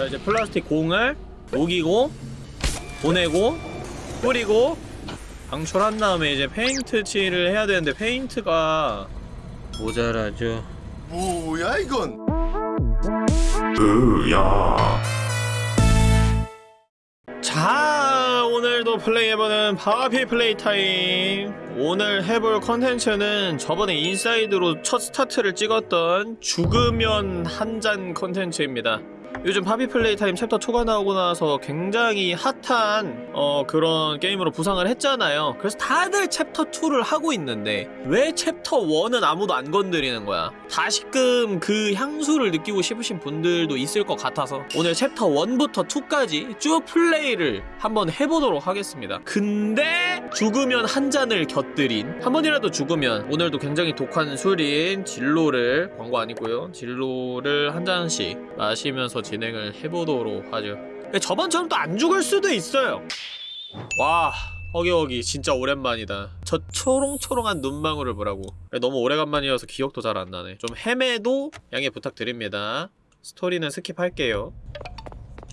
자 이제 플라스틱 공을 녹이고 보내고 뿌리고 방출한 다음에 이제 페인트 칠을 해야 되는데 페인트가 모자라죠. 뭐야 이건? 자 오늘도 플레이해보는 Poppy Playtime. 오늘 해볼 컨텐츠는 저번에 Inside로 첫 스타트를 찍었던 죽으면 한 잔 컨텐츠입니다 요즘 Poppy Playtime chapter 2가 나오고 나서 굉장히 핫한 어 그런 게임으로 부상을 했잖아요. 그래서 다들 챕터 2를 하고 있는데 왜 챕터 1은 아무도 안 건드리는 거야? 다시금 그 향수를 느끼고 싶으신 분들도 있을 것 같아서 오늘 챕터 1부터 2까지 쭉 플레이를 한번 해보도록 하겠습니다. 근데 죽으면 한 잔을 곁들인 한 번이라도 죽으면 오늘도 굉장히 독한 술인 진로를 광고 아니고요. 진로를 한 잔씩 마시면서 진행을 해보도록 하죠. 저번처럼 또 안 죽을 수도 있어요. 와 허기허기 진짜 오랜만이다. 저 초롱초롱한 눈망울을 보라고. 너무 오래간만이어서 기억도 잘 안 나네. 좀 헤매도 양해 부탁드립니다. 스토리는 스킵할게요.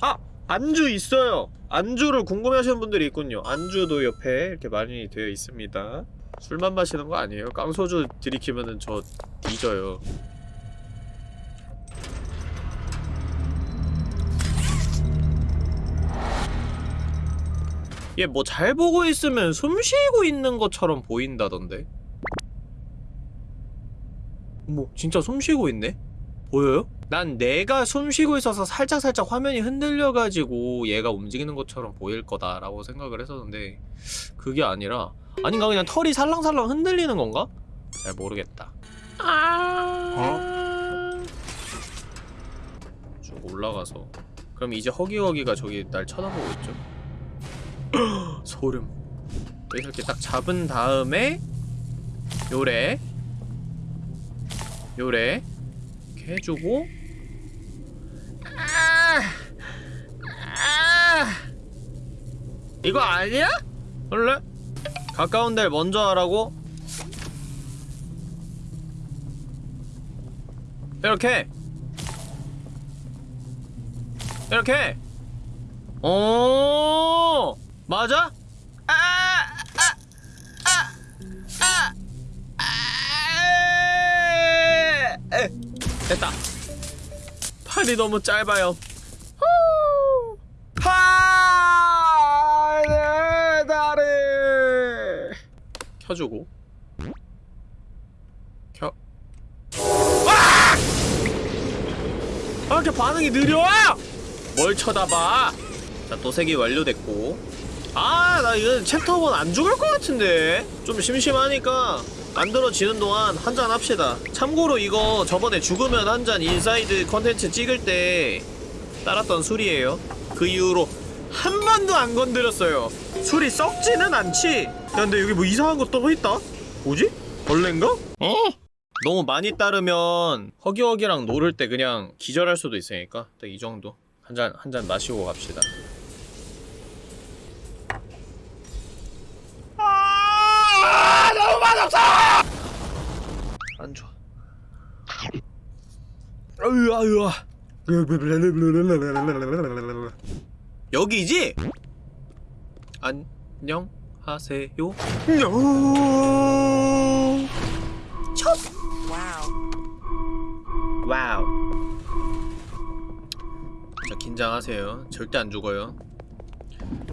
아! 안주 있어요. 안주를 궁금해하시는 분들이 있군요. 안주도 옆에 이렇게 많이 되어 있습니다. 술만 마시는 거 아니에요? 깡소주 들이키면은 저 뒤져요 얘 뭐 잘 보고 있으면 숨 쉬고 있는 것처럼 보인다던데? 뭐 진짜 숨 쉬고 있네? 보여요? 난 내가 숨 쉬고 있어서 살짝살짝 화면이 흔들려가지고 얘가 움직이는 것처럼 보일 거다라고 생각을 했었는데 그게 아니라 아닌가 그냥 털이 살랑살랑 흔들리는 건가? 잘 모르겠다 아... 쭉 올라가서 그럼 이제 허기허기가 저기 날 쳐다보고 있죠? 소름 여기서 이렇게 딱 잡은 다음에 요래 요래 이렇게 해주고 아! 아! 이거 아니야? 원래? 가까운 데를 먼저 하라고? 이렇게 이렇게 오 맞아? 아! 아! 아! 아! 아! 에! 됐다. 팔이 너무 짧아요. 후! 팔! 내 다리! 켜주고. 켜. 아! 아, 이렇게 반응이 느려! 뭘 쳐다봐? 자, 도색이 완료됐고. 아, 나 이거 챕터 1안 죽을 것 같은데? 좀 심심하니까 만들어지는 동안 한잔 합시다. 참고로 이거 저번에 죽으면 한 잔 Inside 컨텐츠 찍을 때 따랐던 술이에요. 그 이후로 한 번도 안 건드렸어요. 술이 썩지는 않지? 야, 근데 여기 뭐 이상한 거 떠있다? 뭐지? 벌레인가? 어? 너무 많이 따르면 허기허기랑 노를 때 그냥 기절할 수도 있으니까 딱 이 정도. 한 잔, 한 잔 마시고 갑시다. 아, 너무 맛 없어! 안 좋아. 아유, 아유. 여기지? 안녕하세요. 첫. Wow. 자, 긴장하세요. 절대 안 죽어요.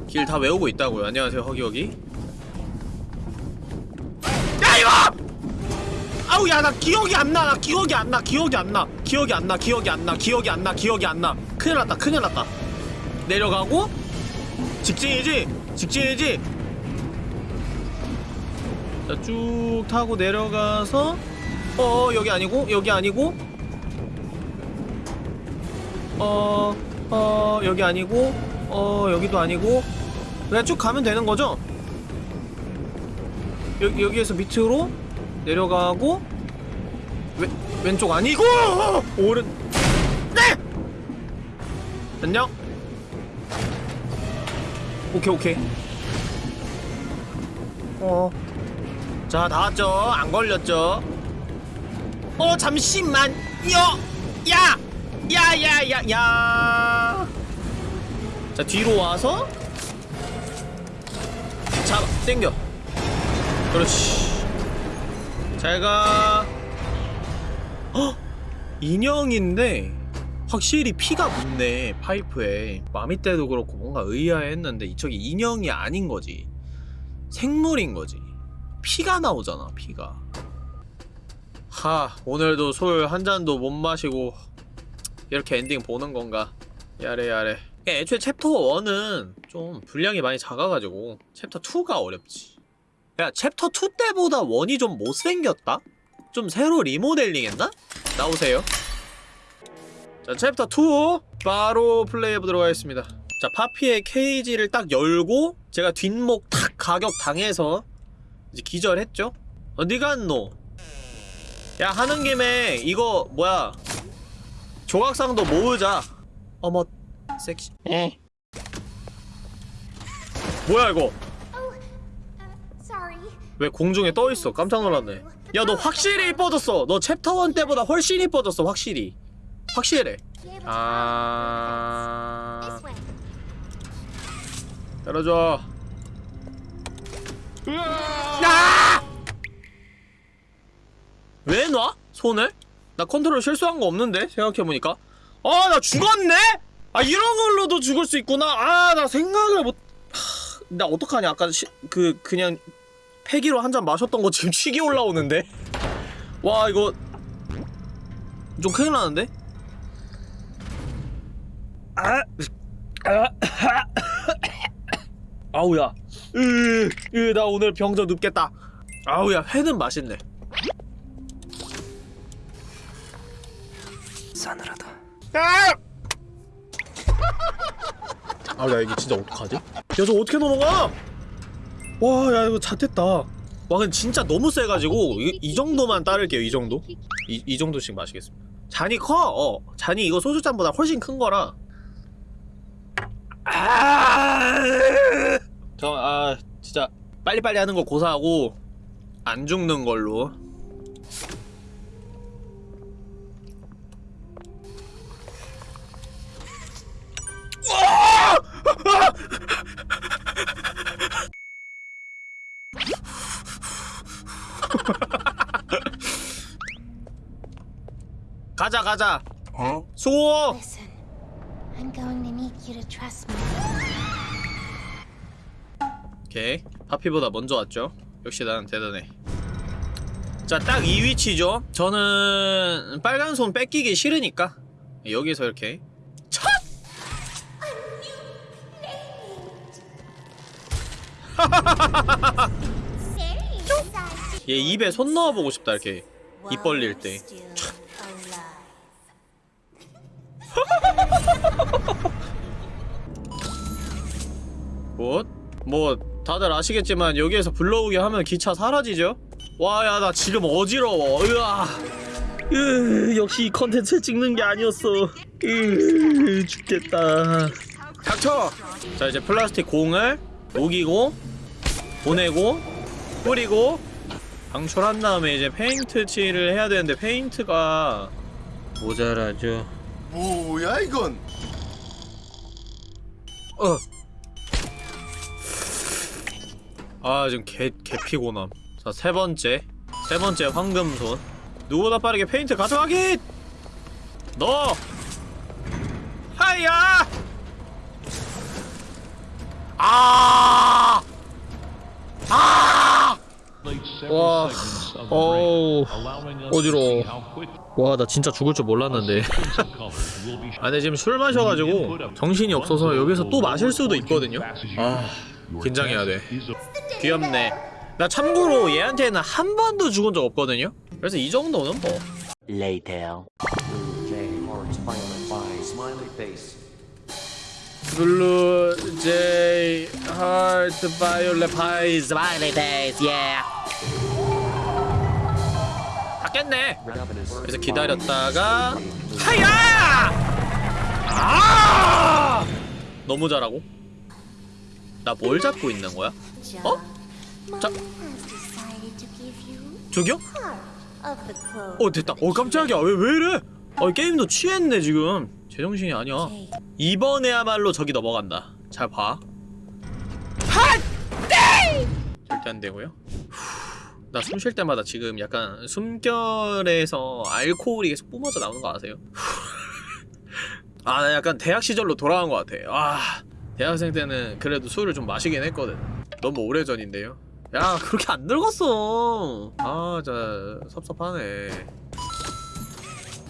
길 다 외우고 있다고요. 안녕하세요, 허기허기. 아우 야나 기억이 안 나. 나 기억이 안 나. 기억이 안 나. 기억이 안 나. 기억이 안 나. 기억이 안 나. 기억이 안 나. 큰일 났다. 큰일 났다. 내려가고 직진이지. 직진이지. 자, 쭉 타고 내려가서 어, 여기 아니고 여기 아니고 어, 어, 여기 아니고 어, 여기도 아니고 그냥 쭉 가면 되는 거죠? 여기, 여기에서 밑으로 내려가고 왼, 왼쪽 아니고! 오른 네! 안녕 오케이 오케이. 어자 다 왔죠? 안 걸렸죠? 어 잠시만요 야! 야야 야야! 자 뒤로 와서 잡아 땡겨. 그렇지. 잘가 헉 인형인데 확실히 피가 묻네 파이프에. 마미 때도 그렇고 뭔가 의아했는데 이쪽이 인형이 아닌 거지. 생물인 거지. 피가 나오잖아 피가. 하 오늘도 술 한 잔도 못 마시고 이렇게 엔딩 보는 건가? やれやれ. 애초에 챕터 1은 좀 분량이 많이 작아가지고 챕터 2가 어렵지. 야 챕터 2 때보다 1이 좀 못생겼다? 좀 새로 리모델링 했나? 나오세요 자 챕터 2 바로 플레이해 보도록 하겠습니다 자 Poppy의 케이지를 딱 열고 제가 뒷목 탁 가격 당해서 이제 기절했죠? 어디 갔노? 야 하는 김에 이거 뭐야 조각상도 모으자 어머 섹시 에. 뭐야 이거. 왜 공중에 떠있어? 깜짝 놀랐네. 야 너 확실히 이뻐졌어. 너 챕터 1 때보다 훨씬 이뻐졌어 확실히. 확실해. 아... 열어줘. 야! 왜 놔? 손을? 나 컨트롤 실수한 거 없는데 생각해보니까. 아 나 죽었네? 아 이런 걸로도 죽을 수 있구나. 아 나 생각을 못... 하... 나 어떡하냐. 아까 시... 그 그냥 폐기로 한 잔 마셨던 거 지금 취기 올라오는데 와 이거 좀 큰일 나는데? 아... 아... 아우야 으, 으, 나 오늘 병저 눕겠다 아우야 회는 맛있네 싸늘하다. 아! 아야 이게 진짜 어떡하지? 야 저 어떻게 넘어가? 와 야 이거 잣됐다. 와 근데 진짜 너무 세가지고 이, 이 정도만 따를게요 이 정도. 이, 이 정도씩 마시겠습니다. 잔이 커! 어 잔이 이거 소주잔보다 훨씬 큰 거라. 아! 저 아 진짜 빨리빨리 하는 거 고사하고 안 죽는 걸로 가자 가자. 어? me. 오케이. 파피보다 먼저 왔죠? 역시 나는 대단해. 자 딱 이 위치죠? 저는 빨간 손 뺏기기 싫으니까. 여기서 이렇게. 첫! 얘 입에 손 넣어보고 싶다 이렇게. 입 벌릴 때 뭐? 뭐 다들 아시겠지만 여기에서 불러오게 하면 기차 사라지죠? 와 야 나 지금 어지러워 으아 으 역시 이 컨텐츠 찍는 게 아니었어 으 죽겠다 닥쳐! 자 이제 플라스틱 공을 녹이고 보내고 뿌리고 방출한 다음에 이제 페인트 칠을 해야 되는데 페인트가 모자라죠 뭐야 이건? 어. 아 지금 개, 개 피곤함 자 세번째 세번째 황금손 누구보다 빠르게 페인트 가져가기! 너! 하야! 아! 아! 와, 어우, 어지러워. 와 나 진짜 죽을 줄 몰랐는데 아 근데 지금 술 마셔가지고 정신이 없어서 여기서 또 마실 수도 있거든요 아 긴장해야 돼 귀엽네 나 참고로 얘한테는 한 번도 죽은 적 없거든요 그래서 이 정도는 뭐 Later. J hearts violent by smiley face. 블루 제이 하트 바이올렛 파이즈 Smiley face, yeah. 닫겠네. 그래서 기다렸다가 하야! 아! 너무 잘하고 나 뭘 잡고 있는 거야? John, 자- 저기요? 어 됐다. 어 깜짝이야. 왜 왜 이래? 어 게임도 취했네 지금. 제정신이 아니야. 이번에야말로 저기 넘어간다. 잘봐. 핫! 절대 안 되고요. 나 숨 쉴 때마다 지금 약간 숨결에서 알코올이 계속 뿜어져 나오는 거 아세요? 아 나 약간 대학 시절로 돌아간 것 같아. 아 대학생 때는 그래도 술을 좀 마시긴 했거든. 너무 오래전인데요? 야 그렇게 안 늙었어. 아 진짜 섭섭하네.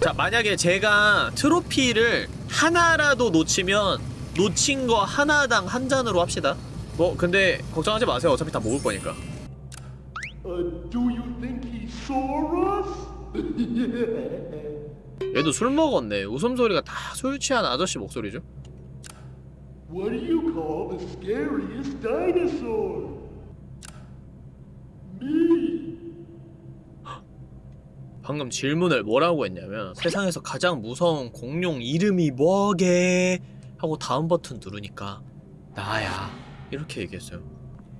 자 만약에 제가 트로피를 하나라도 놓치면 놓친 거 하나당 한 잔으로 합시다. 뭐 근데 걱정하지 마세요. 어차피 다 먹을 거니까. 얘도 술 먹었네. 웃음소리가 다 술 취한 아저씨 목소리죠 What do you call the scariest dinosaur? Me. 방금 질문을 뭐라고 했냐면 세상에서 가장 무서운 공룡 이름이 뭐게? 하고 다음 버튼 누르니까 나야. 이렇게 얘기했어요.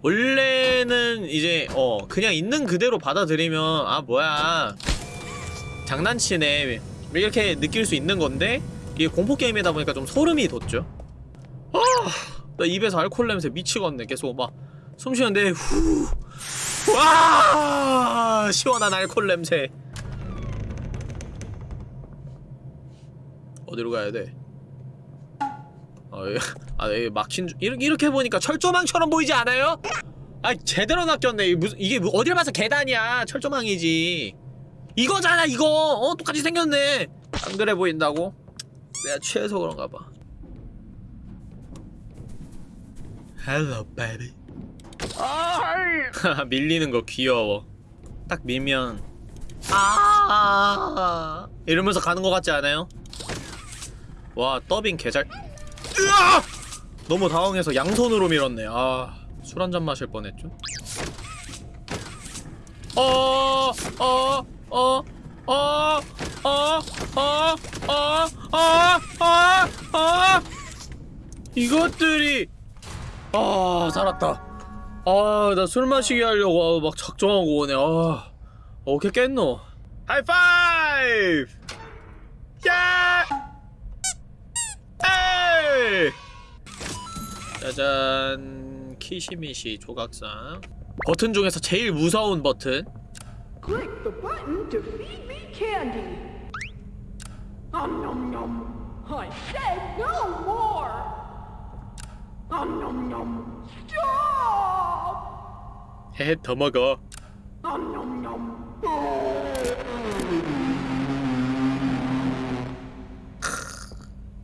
원래는 이제 어 그냥 있는 그대로 받아들이면 아 뭐야. 장난치네. 이렇게 느낄 수 있는 건데 이게 공포 게임이다 보니까 좀 소름이 돋죠 아 나 입에서 알코올 냄새 미치겠네 계속 막 숨 쉬는데 후 와 시원한 알코올 냄새 어디로 가야 돼? 아, 예. 아, 예, 막힌 줄 이렇게 이렇게 보니까 철조망처럼 보이지 않아요? 아, 제대로 낚였네. 이 무슨 이게 뭐- 어딜 봐서 계단이야? 철조망이지. 이거잖아, 이거. 어, 똑같이 생겼네. 안 그래 보인다고? 내가 취해서 그런가 봐. Hello. 아, 밀리는 거 귀여워. 딱 밀면 아 이러면서 가는 거 같지 않아요? 와 더빙 개잘 으아! 너무 당황해서 양손으로 밀었네 아 술 한 잔 마실 뻔했죠 어, 어 어 어 어 어 어 어 어어어 이것들이 아 살았다. 아 나 술 마시게 하려고 막 작정하고 오네. 아 어떻게 깼노? 하이파이브 야 에이 짜잔. 키시미시 조각상. 버튼 중에서 제일 무서운 버튼. Nom nom nom. I said no more. Stop. 헤헤 더 먹어 nom.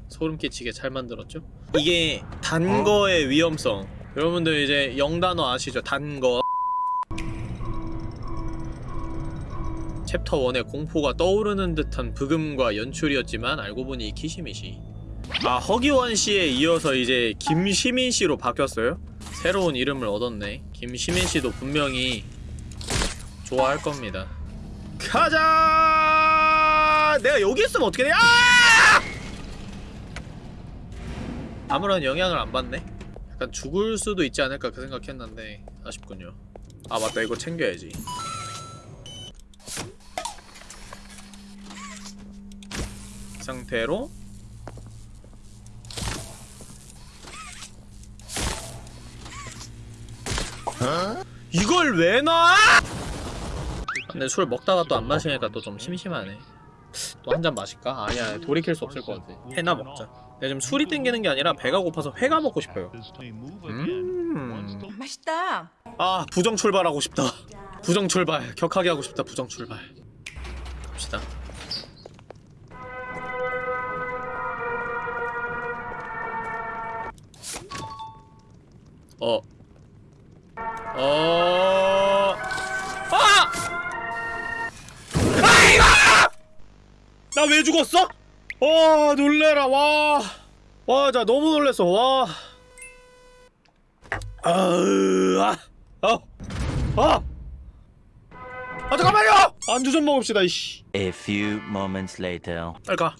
소름 끼치게 잘 만들었죠? 이게 단 거의 위험성 여러분들 이제 영단어 아시죠? 단거 챕터 1의 공포가 떠오르는 듯한 브금과 연출이었지만 알고 보니 이 키시미시 아 허기원 씨에 이어서 이제 김시민 씨로 바뀌었어요? 새로운 이름을 얻었네 김시민 씨도 분명히 좋아할 겁니다 가자 내가 여기 있으면 어떻게 돼? 아! 아무런 영향을 안 받네? 약간 죽을 수도 있지 않을까 그 생각했는데 아쉽군요 아 맞다 이거 챙겨야지 이 상태로 이걸 왜 놔? 근데 술 먹다가 또 안 마시니까 또 좀 심심하네 또 한 잔 마실까? 아니야 돌이킬 수 없을 것 같아 회나 먹자 내가 지금 술이 땡기는 게 아니라 배가 고파서 회가 먹고 싶어요 음. 맛있다. 아 부정 출발하고 싶다 부정 출발 격하게 하고 싶다 부정 출발 갑시다 어. 어. 아! 아이고! 나 왜 죽었어? 와, 놀래라. 와. 와, 자 너무 놀랬어. 와. 아으, 아, 아, 아, 아 잠깐만요. 안주 좀 먹읍시다. 이씨, A few moments later. 빨리 가.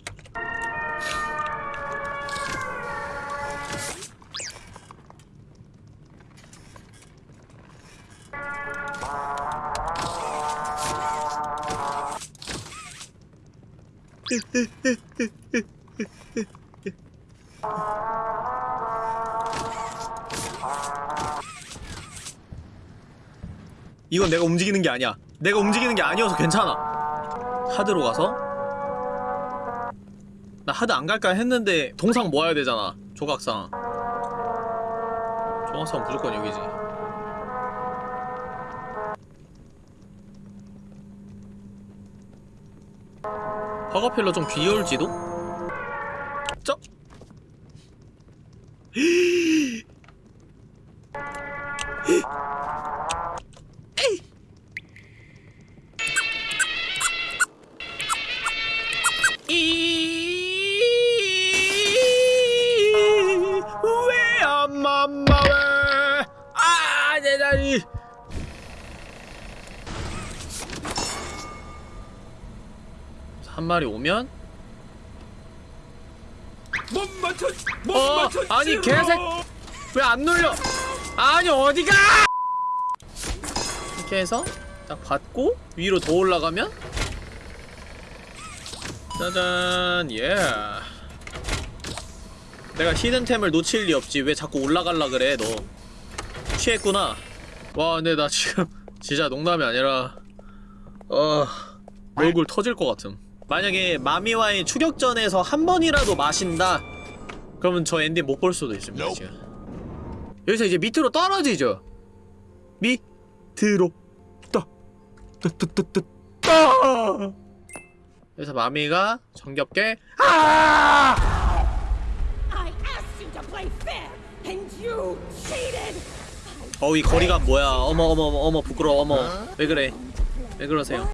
이건 내가 움직이는 게 아니야. 내가 움직이는 게 아니어서 괜찮아. 하드로 가서 나 하드 안 갈까 했는데 동상 모아야 되잖아. 조각상. 조각상 무조건 여기지. 허가필러 좀 귀여울지도? 한 마리 오면 못 맞췄, 못어 맞췄지. 아니 개색 왜 안 눌려? 아니 어디가? 이렇게 해서 딱 받고 위로 더 올라가면 짜잔 예. 내가 히든템을 놓칠 리 없지 왜 자꾸 올라갈라 그래 너 취했구나 와 근데 나 지금 진짜 농담이 아니라 어 얼굴 터질 것 같음 만약에 마미와의 추격전에서 한 번이라도 마신다 그러면 저 엔딩 못 볼 수도 있습니다 지금. 여기서 이제 밑으로 떨어지죠? 밑으로 떠떠떠떠떠 떠. 그래서 마미가 정겹게 아! 어이 거리감 뭐야? 어머 어머 어머 어머 부끄러워. 어머 왜 그래? 왜 그러세요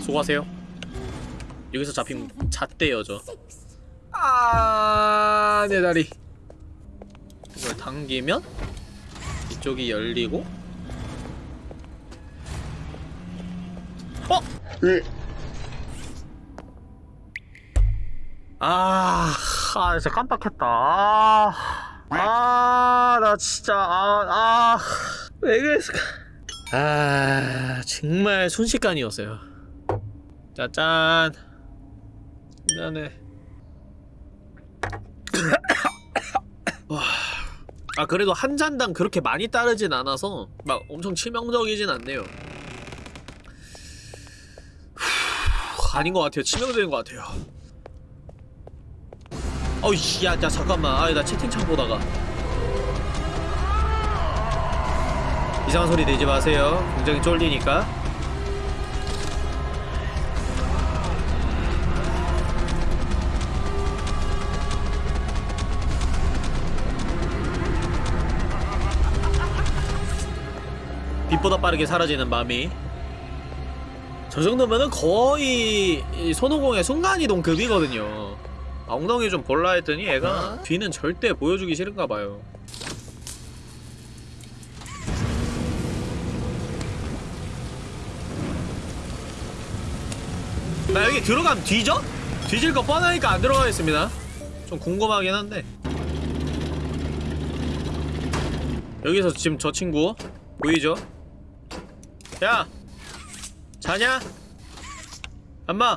수고하세요 여기서 잡힌 잣대요 저 아, 내 다리. 이걸 당기면 이쪽이 열리고. 어? 아, 아, 진짜 깜빡했다. 아, 아, 나 진짜, 아, 아, 왜 그랬을까? 아, 정말 순식간이었어요. 짜잔. 미안해. 와. 아 그래도 한 잔당 그렇게 많이 따르진 않아서 막 엄청 치명적이진 않네요. 후, 아닌 것 같아요. 치명적인 것 같아요. 어이씨, 야, 야, 잠깐만. 아, 나 채팅창 보다가. 이상한 소리 내지 마세요. 굉장히 쫄리니까. 빛보다 빠르게 사라지는 마미 저 정도면은 거의 이 손오공의 순간이동 급이거든요. 아, 엉덩이 좀 볼라 했더니 애가 뒤는 절대 보여주기 싫은가 봐요. 나 여기 들어가면 뒤져? 뒤질 거 뻔하니까 안 들어가겠습니다. 좀 궁금하긴 한데. 여기서 지금 저 친구 보이죠? 야! 자냐? 엄마!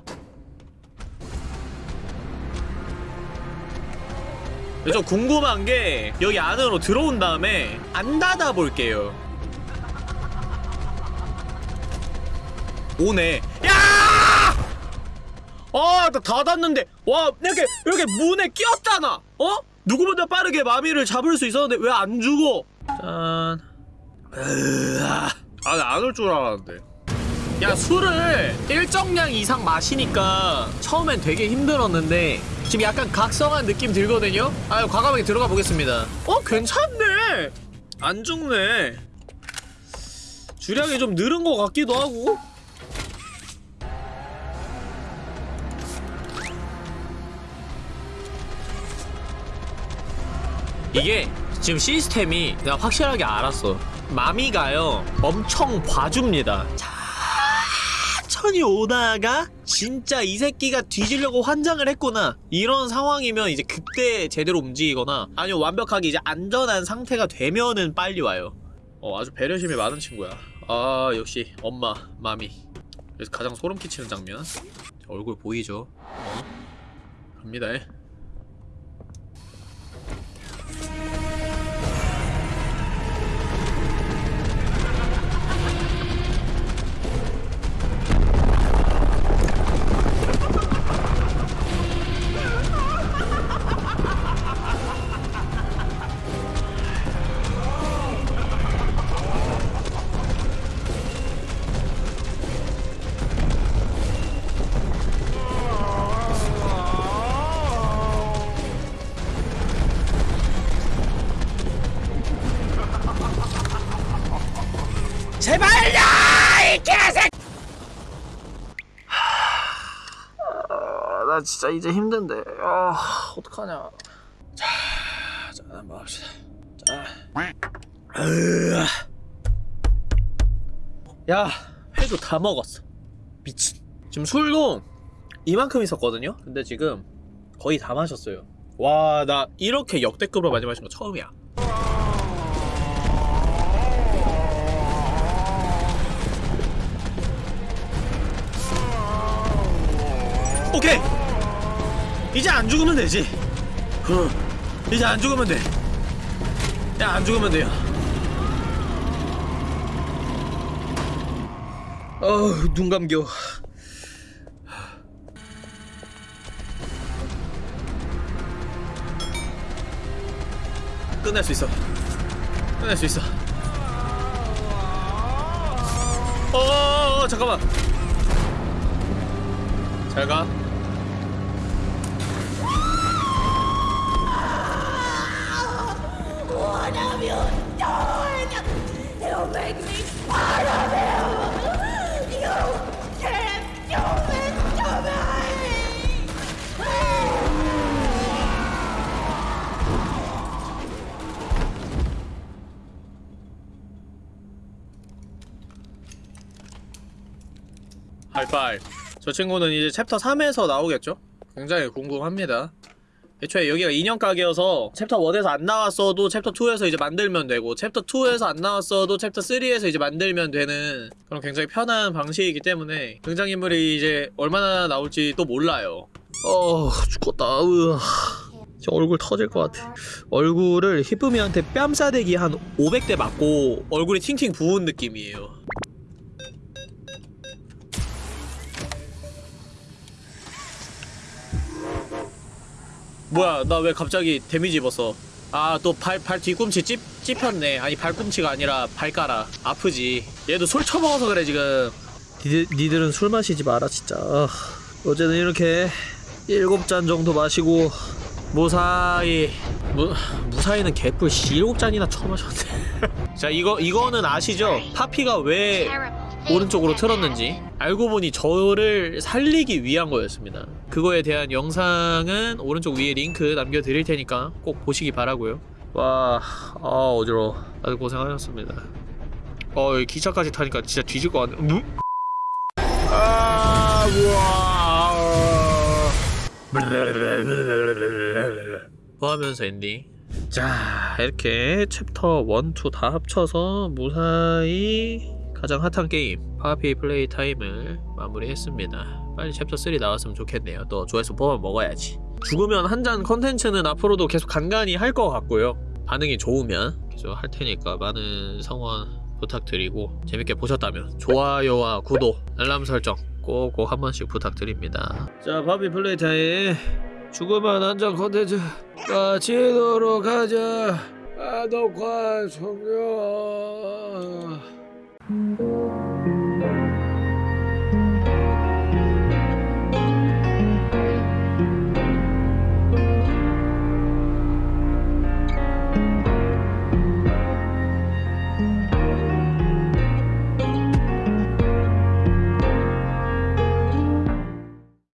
저 궁금한 게 여기 안으로 들어온 다음에 안 닫아 볼게요. 오네. 야! 아, 나 닫았는데 와 이렇게 이렇게 문에 끼었잖아. 어? 누구보다 빠르게 마미를 잡을 수 있었는데 왜 안 죽어? 짠. 으아. 아, 나안올 줄 알았는데. 야, 술을 일정량 이상 마시니까 처음엔 되게 힘들었는데 지금 약간 각성한 느낌 들거든요? 아, 과감하게 들어가 보겠습니다. 어, 괜찮네. 안 죽네. 주량이 좀 늘은 것 같기도 하고. 이게 지금 시스템이 내가 확실하게 알았어. 마미가요 엄청 봐줍니다. 천천히 오다가 진짜 이 새끼가 뒤지려고 환장을 했구나 이런 상황이면 이제 그때 제대로 움직이거나 아니면 완벽하게 이제 안전한 상태가 되면은 빨리 와요. 어 아주 배려심이 많은 친구야. 아 역시 엄마 마미. 그래서 가장 소름 끼치는 장면. 얼굴 보이죠? 어? 갑니다. 아, 나 진짜 이제 힘든데. 아, 어떡하냐. 자, 자, 한번 합시다. 자. 야, 회도 다 먹었어. 미친. 지금 술도 이만큼 있었거든요? 근데 지금 거의 다 마셨어요. 와, 나 이렇게 역대급으로 많이 마신 거 처음이야. 오케이! 이제 안 죽으면 되지. 어, 이제 안 죽으면 돼. 야, 안 죽으면 돼요. 어우, 눈 감겨. 끝낼 수 있어. 끝낼 수 있어. 어, 어, 어 잠깐만. 잘 가. What have you make me part of you! You can't do this to me! 하이파이. 저 친구는 이제 챕터 3에서 나오겠죠? 굉장히 궁금합니다. 애초에 여기가 인형 가게여서 챕터 1에서 안 나왔어도 챕터 2에서 이제 만들면 되고 챕터 2에서 안 나왔어도 챕터 3에서 이제 만들면 되는 그런 굉장히 편한 방식이기 때문에 등장인물이 이제 얼마나 나올지 또 몰라요. 어 죽겠다. 으아. 저 얼굴 터질 것 같아. 얼굴을 히프미한테 뺨싸대기 한 500대 맞고 얼굴이 팅팅 부은 느낌이에요. 뭐야 나 왜 갑자기 데미지 입었어? 아 또 발 발 뒤꿈치 찝, 찝혔네. 아니 발꿈치가 아니라 발가락. 아프지. 얘도 술 처먹어서 그래 지금. 니들, 니들은 술 마시지 마라 진짜. 아, 어제는 이렇게 일곱 잔 정도 마시고 무사히 무, 무사히는 개뿔 씨 일곱 잔이나 처마셨네 자 이거 이거는 아시죠? 파피가 왜. 오른쪽으로 틀었는지 알고 보니 저를 살리기 위한 거였습니다. 그거에 대한 영상은 오른쪽 위에 링크 남겨드릴 테니까 꼭 보시기 바라고요. 와, 아 어지러워. 다들 고생하셨습니다. 어, 기차까지 타니까 진짜 뒤질 것 같네. 무? 아, 우와. 뭐 하면서 엔딩? 자, 이렇게 챕터 1, 2 다 합쳐서 무사히 가장 핫한 게임 파피 플레이 타임을 마무리했습니다. 빨리 챕터 3 나왔으면 좋겠네요. 또 조회수 뽑아 먹어야지. 죽으면 한 잔 컨텐츠는 앞으로도 계속 간간히 할 것 같고요. 반응이 좋으면 계속 할 테니까 많은 성원 부탁드리고 재밌게 보셨다면 좋아요와 구독, 알람 설정 꼭꼭 한 번씩 부탁드립니다. 자, 파피 플레이 타임 죽으면 한잔 컨텐츠 마치도록 하자. 아, 녹화 종료. Mm-hmm.